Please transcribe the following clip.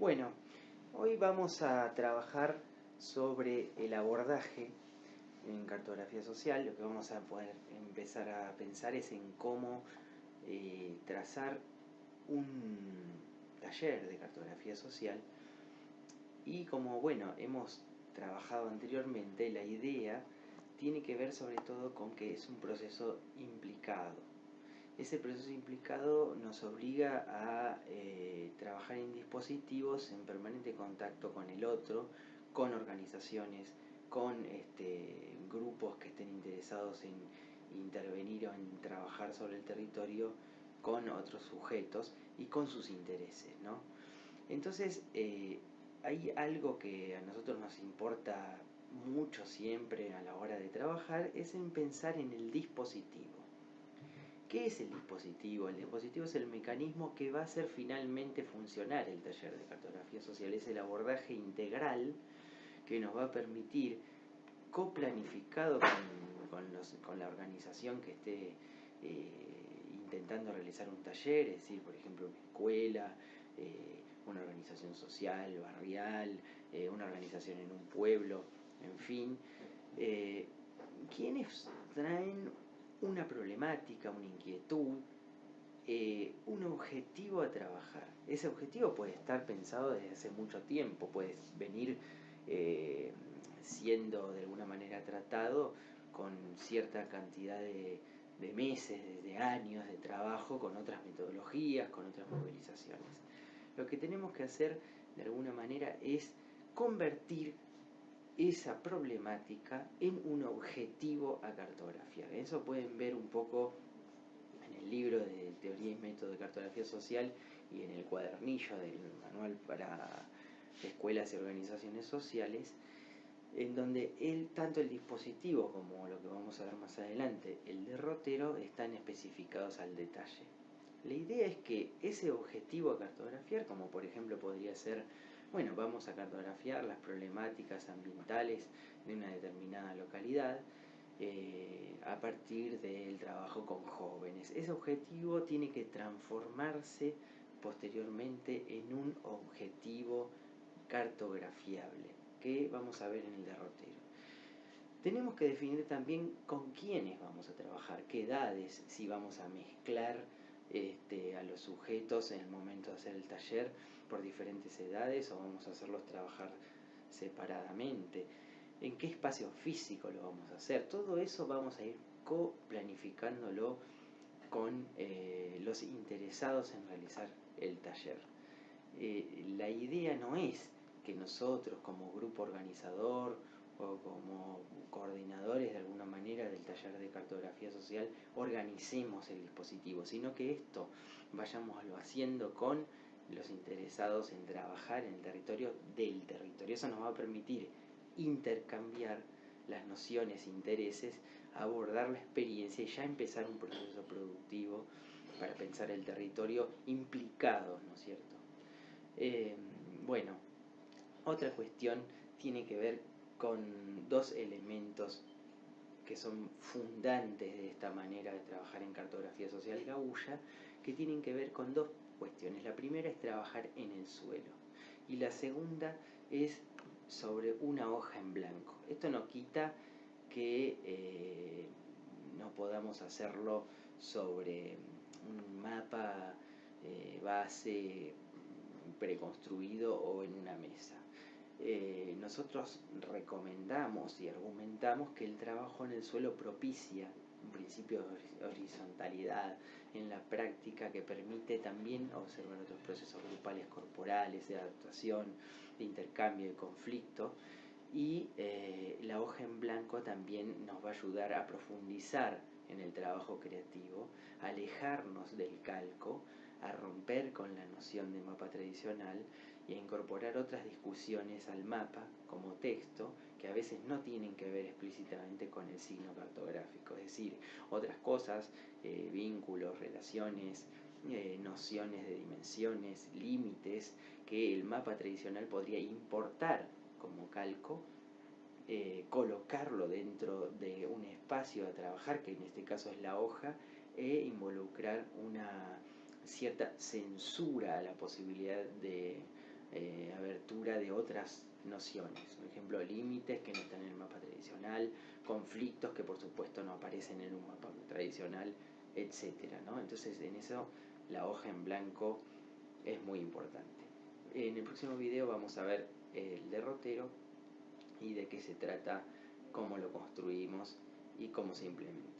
Bueno, hoy vamos a trabajar sobre el abordaje en cartografía social. Lo que vamos a poder empezar a pensar es en cómo eh, trazar un taller de cartografía social y como bueno hemos trabajado anteriormente la idea tiene que ver sobre todo con que es un proceso implicado ese proceso implicado nos obliga a eh, en dispositivos en permanente contacto con el otro, con organizaciones, con este, grupos que estén interesados en intervenir o en trabajar sobre el territorio con otros sujetos y con sus intereses. ¿no? Entonces, eh, hay algo que a nosotros nos importa mucho siempre a la hora de trabajar, es en pensar en el dispositivo. ¿Qué es el dispositivo? El dispositivo es el mecanismo que va a hacer finalmente funcionar el taller de cartografía social. Es el abordaje integral que nos va a permitir, coplanificado con, la organización que esté eh, intentando realizar un taller, es decir, por ejemplo, una escuela, eh, una organización social, barrial, eh, una organización en un pueblo, en fin, quienes traen una problemática, una inquietud, eh, un objetivo a trabajar. Ese objetivo puede estar pensado desde hace mucho tiempo, puede venir eh, siendo de alguna manera tratado con cierta cantidad de, de meses, de años de trabajo con otras metodologías, con otras movilizaciones. Lo que tenemos que hacer de alguna manera es convertir esa problemática en un objetivo a cartografiar. Eso pueden ver un poco en el libro de Teoría y Método de Cartografía Social y en el cuadernillo del manual para escuelas y organizaciones sociales, en donde tanto el dispositivo como lo que vamos a ver más adelante, el derrotero, están especificados al detalle. La idea es que ese objetivo a cartografiar, como por ejemplo podría ser bueno, vamos a cartografiar las problemáticas ambientales de una determinada localidad eh, a partir del trabajo con jóvenes. Ese objetivo tiene que transformarse posteriormente en un objetivo cartografiable que vamos a ver en el derrotero. Tenemos que definir también con quiénes vamos a trabajar, qué edades, si vamos a mezclar este, a los sujetos en el momento de hacer el taller por diferentes edades o vamos a hacerlos trabajar separadamente, en qué espacio físico lo vamos a hacer. Todo eso vamos a ir co-planificándolo con eh, los interesados en realizar el taller. Eh, la idea no es que nosotros como grupo organizador o como coordinadores de alguna manera del taller de cartografía social organicemos el dispositivo, sino que esto vayamos haciendo con los interesados en trabajar en el territorio del territorio. Eso nos va a permitir intercambiar las nociones, intereses, abordar la experiencia y ya empezar un proceso productivo para pensar el territorio implicado, ¿no es cierto? Eh, bueno, otra cuestión tiene que ver con dos elementos que son fundantes de esta manera de trabajar en cartografía social gaúcha, que tienen que ver con dos cuestiones. La primera es trabajar en el suelo y la segunda es sobre una hoja en blanco. Esto no quita que eh, no podamos hacerlo sobre un mapa eh, base preconstruido o en una mesa. Eh, nosotros recomendamos y argumentamos que el trabajo en el suelo propicia un principio de horizontalidad en la práctica que permite también observar otros procesos grupales corporales de adaptación, de intercambio, de conflicto. Y eh, la hoja en blanco también nos va a ayudar a profundizar en el trabajo creativo, alejarnos del calco, a romper con la noción de mapa tradicional y a incorporar otras discusiones al mapa como texto que a veces no tienen que ver explícitamente con el signo cartográfico, es decir, otras cosas, eh, vínculos, relaciones, eh, nociones de dimensiones, límites, que el mapa tradicional podría importar como calco, eh, colocarlo dentro de un espacio a trabajar, que en este caso es la hoja, e involucrar una cierta censura a la posibilidad de eh, abertura de otras nociones, por ejemplo, límites que no están en el mapa tradicional, conflictos que por supuesto no aparecen en un mapa tradicional, etcétera, ¿no? Entonces en eso la hoja en blanco es muy importante. En el próximo video vamos a ver el derrotero y de qué se trata, cómo lo construimos y cómo se implementa.